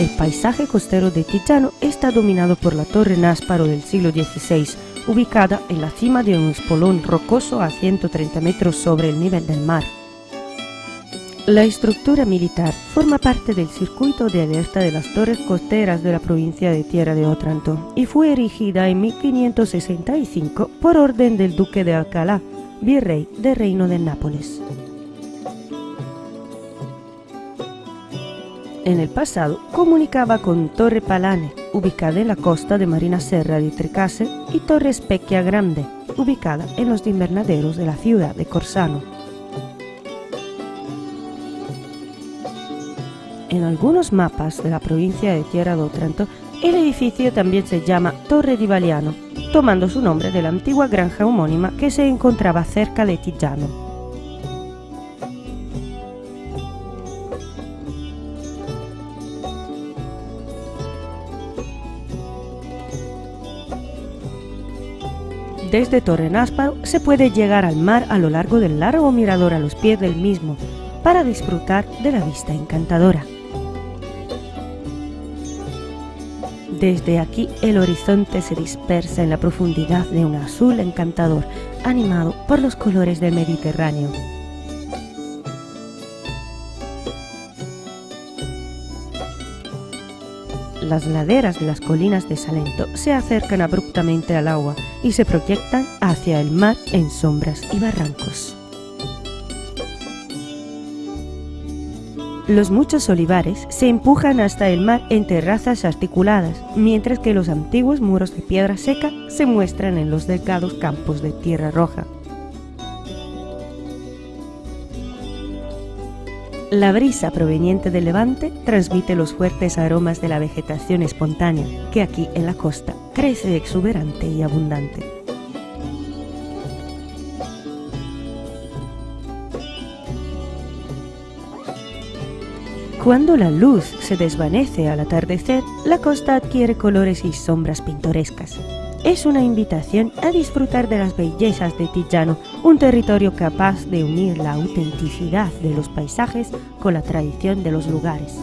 El paisaje costero de Tijano está dominado por la Torre Násparo del siglo XVI, ubicada en la cima de un espolón rocoso a 130 metros sobre el nivel del mar. La estructura militar forma parte del circuito de alerta de las torres costeras de la provincia de Tierra de Otranto y fue erigida en 1565 por orden del duque de Alcalá, virrey del Reino de Nápoles. En el pasado comunicaba con Torre Palane, ubicada en la costa de Marina Serra de Tricase, y Torre Specchia Grande, ubicada en los invernaderos de la ciudad de Corsano. En algunos mapas de la provincia de Tierra de Otranto, el edificio también se llama Torre di Valiano, tomando su nombre de la antigua granja homónima que se encontraba cerca de Tijano. Desde Torre Násparo se puede llegar al mar a lo largo del largo mirador a los pies del mismo, para disfrutar de la vista encantadora. Desde aquí el horizonte se dispersa en la profundidad de un azul encantador, animado por los colores del Mediterráneo. Las laderas de las colinas de Salento se acercan abruptamente al agua y se proyectan hacia el mar en sombras y barrancos. Los muchos olivares se empujan hasta el mar en terrazas articuladas, mientras que los antiguos muros de piedra seca se muestran en los delgados campos de tierra roja. La brisa proveniente del levante transmite los fuertes aromas de la vegetación espontánea, que aquí en la costa crece exuberante y abundante. Cuando la luz se desvanece al atardecer, la costa adquiere colores y sombras pintorescas. Es una invitación a disfrutar de las bellezas de Tijano, un territorio capaz de unir la autenticidad de los paisajes con la tradición de los lugares.